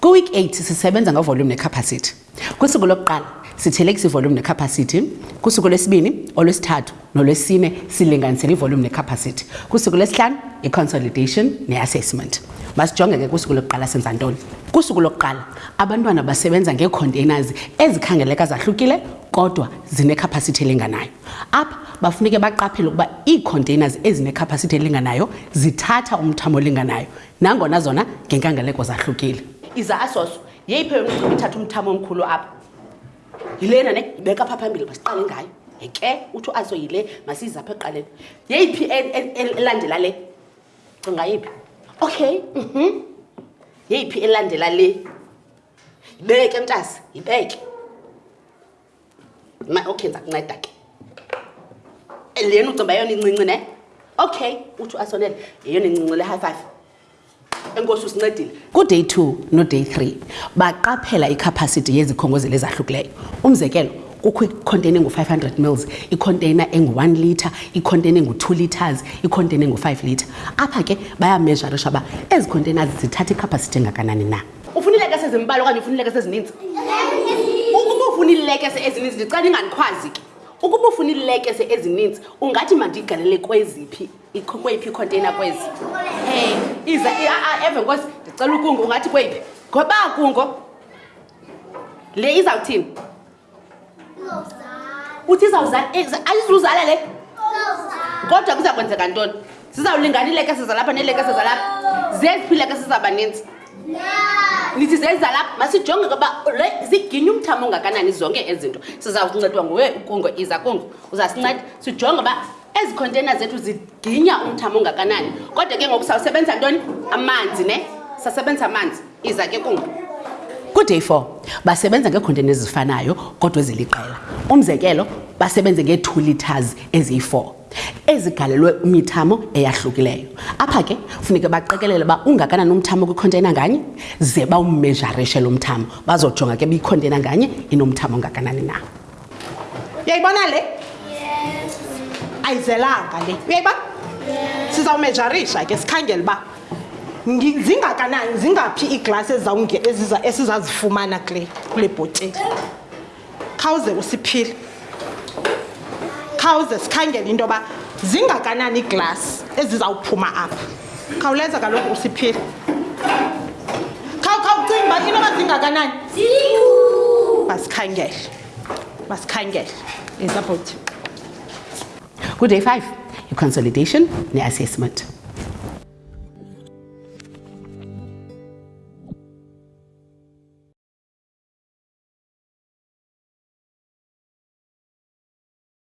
Kwi-week 8 sisebenza ngovolume nekhapasithi. Kusuku lokuqala sithelekisa ivolume nekhapasithi, kusuku lwesibini, olwesithathu NoLwesine silinganisela ivolume nekhapasithi. Kusuku lwesihlanu iconsolidation neassessment. Masijonge ke kusuku lokuqala senza ntoni. Kusuku lokuqala abantwana basebenza ngeecontainers ezikhangeleka zahlukile kodwa zinekhapasithi elinganayo. Apha bafuneke baqaphele ukuba iicontainers ezinekhapasithi elinganayo zithatha umthamo olinganayo nangona zona ngenkangeleko zahlukile. Izasos yeyiphi eyona izobe ithatha umthamo omkhulu apha? yilena ne ibeka pha phambili masiqale ngayo ke uthi uaso yile masiyiza apha ekuqaleni yeyiphi e, e, e, elandela le cinga yiphi okay mhm yeyiphi elandela le yibeke mntasi yibeke ma okay ndiza kunceda ke lena ucimba yeyona incinci ne okay uthi uasonele yeyona incinci le high five enkosi usincedile kuday 2 noday 3 baqaphela ikhapasiti yezikhongozeli ezahlukileyo umzekelo kukho ikhonteyina engu-500 mils ikhonteyina engu-1 litre ikhonteyina engu-2 litres ikhonteyina engu-5 litre apha ke bayamezharisha uba ezi khonteyina zithatha ikhapasiti engakanani na ufuna iilekese ezimbali okanye ufuna iilekese ezininzi ukuba ufuna iilekese ezininzi ndicela ingandikhwazi ke ukuba ufuna iilekese ezininzi ungathi mandigalele kweziphi iqhukwe iphi ikhonteyina kwezi um iza ah, eve nkosi ndicela ukungo ungathi kweyiphi ngoba kungo le izawuthini uthi izawuzala eh, ayizuzala le kodwa kuza kwenzeka ntoni zizawulingana iilekese zalapha neelekese zalapha zeziphi iilekese zabaninzi nithi zezalapha masijonge koba ziginye umthamo ongakanani zonke ezinto sizawuncedwa nguwe ukungo iza kungo uzasinceda sijonge uba ezi khontena zethu ziginya umthamo ongakanani kodwa ke ngoku sawusebenza ntoni amanzi ne sasebenza amanzi iza ke kum kuday four basebenza ngeekhontena ezifanayo kodwa eziliqela umzekelo basebenze ngee-two liters eziyi-four ezigalelwe imithamo eyahlukileyo apha ke funeke baqikelele uba ungakanani umthamo kwikhontena nganye ze bawumejarishe lo mthamo bazojonga ke biyikhontena nganye inomthamo ongakanani na uyayibona le ayizelanga le uyayibona sizawumejarisha ke sikhangele uba zingakanani zingaphi iiglasi esizazifumana kule kule bhotile khawuze usiphile khawuze sikhangele into yoba zingakanani iiglasi ezizawuphuma apha khawuleza kaloku usiphile khawukhawucinga uba inoba zingakanani masikhangele masikhangele izabhoti kuday five iconsolidation ne-assessment